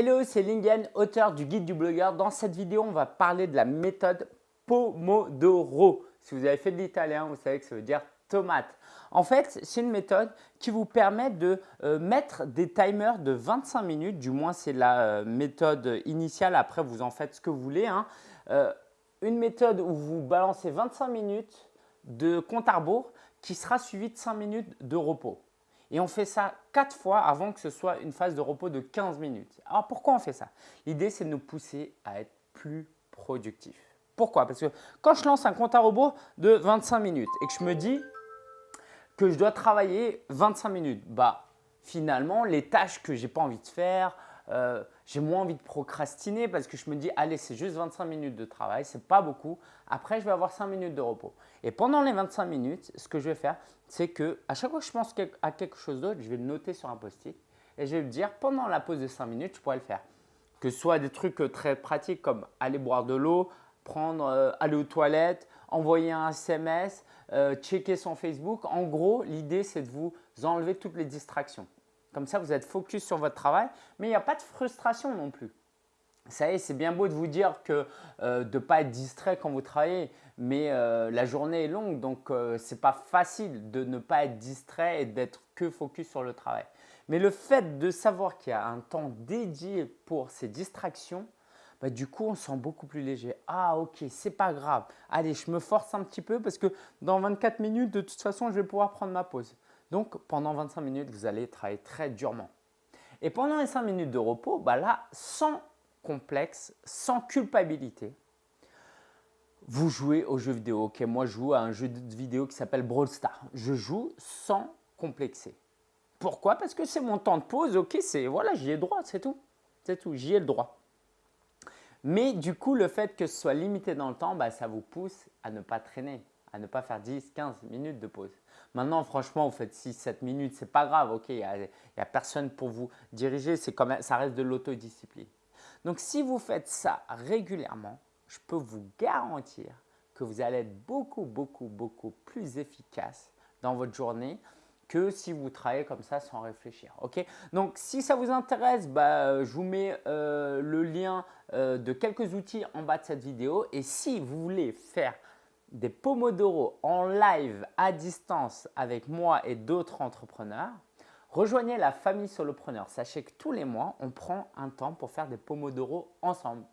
Hello, c'est Lingen, auteur du guide du blogueur. Dans cette vidéo, on va parler de la méthode Pomodoro. Si vous avez fait de l'italien, vous savez que ça veut dire tomate. En fait, c'est une méthode qui vous permet de euh, mettre des timers de 25 minutes, du moins c'est la euh, méthode initiale, après vous en faites ce que vous voulez. Hein. Euh, une méthode où vous balancez 25 minutes de compte à rebours qui sera suivi de 5 minutes de repos. Et on fait ça 4 fois avant que ce soit une phase de repos de 15 minutes. Alors pourquoi on fait ça? L'idée c'est de nous pousser à être plus productif. Pourquoi? Parce que quand je lance un compte à rebours de 25 minutes et que je me dis que je dois travailler 25 minutes, bah finalement les tâches que je n'ai pas envie de faire, euh, j'ai moins envie de procrastiner parce que je me dis allez c'est juste 25 minutes de travail, c'est pas beaucoup. Après je vais avoir 5 minutes de repos. Et pendant les 25 minutes, ce que je vais faire, c'est que à chaque fois que je pense à quelque chose d'autre, je vais le noter sur un post-it et je vais me dire pendant la pause de 5 minutes, je pourrais le faire. Que ce soit des trucs euh, très pratiques comme aller boire de l'eau, prendre, euh, aller aux toilettes, envoyer un SMS, checker son Facebook. En gros, l'idée c'est de vous enlever toutes les distractions. Comme ça, vous êtes focus sur votre travail, mais il n'y a pas de frustration non plus. Ça y est, c'est bien beau de vous dire que euh, de ne pas être distrait quand vous travaillez, mais euh, la journée est longue, donc euh, ce n'est pas facile de ne pas être distrait et d'être que focus sur le travail. Mais le fait de savoir qu'il y a un temps dédié pour ces distractions, bah, du coup, on se sent beaucoup plus léger. Ah ok, c'est pas grave. Allez, je me force un petit peu parce que dans 24 minutes, de toute façon, je vais pouvoir prendre ma pause. Donc, pendant 25 minutes, vous allez travailler très durement. Et pendant les 5 minutes de repos, bah là, sans complexe, sans culpabilité, vous jouez aux jeux vidéo. Ok, moi, je joue à un jeu vidéo qui s'appelle Brawl Stars. Je joue sans complexer. Pourquoi? Parce que c'est mon temps de pause. Ok, c'est voilà, j'y ai le droit, c'est tout. C'est tout, j'y ai le droit. Mais du coup, le fait que ce soit limité dans le temps, bah, ça vous pousse à ne pas traîner, à ne pas faire 10, 15 minutes de pause. Maintenant, franchement, vous faites 6-7 minutes, ce n'est pas grave, ok, il n'y a, personne pour vous diriger, même, ça reste de l'autodiscipline. Donc, si vous faites ça régulièrement, je peux vous garantir que vous allez être beaucoup, beaucoup, beaucoup plus efficace dans votre journée que si vous travaillez comme ça sans réfléchir. ok? Donc, si ça vous intéresse, bah, je vous mets euh, le lien euh, de quelques outils en bas de cette vidéo. Et si vous voulez faire des Pomodoro en live à distance avec moi et d'autres entrepreneurs, rejoignez la famille Solopreneur. Sachez que tous les mois, on prend un temps pour faire des Pomodoro ensemble.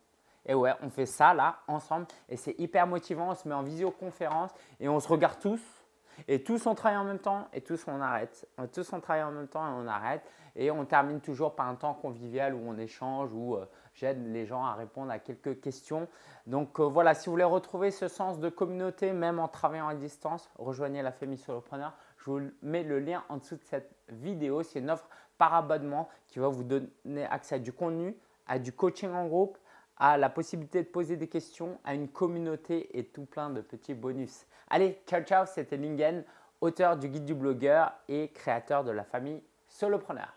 Et ouais, on fait ça là ensemble et c'est hyper motivant. On se met en visioconférence et on se regarde tous et tous on travaille en même temps et tous on arrête. Tous on travaille en même temps et on arrête. Et on termine toujours par un temps convivial où on échange, où euh, j'aide les gens à répondre à quelques questions. Donc euh, voilà, si vous voulez retrouver ce sens de communauté, même en travaillant à distance, rejoignez la famille Solopreneur. Je vous mets le lien en dessous de cette vidéo. C'est une offre par abonnement qui va vous donner accès à du contenu, à du coaching en groupe, à la possibilité de poser des questions, à une communauté et tout plein de petits bonus. Allez, ciao ciao, c'était Lingen, auteur du guide du blogueur et créateur de la famille Solopreneur.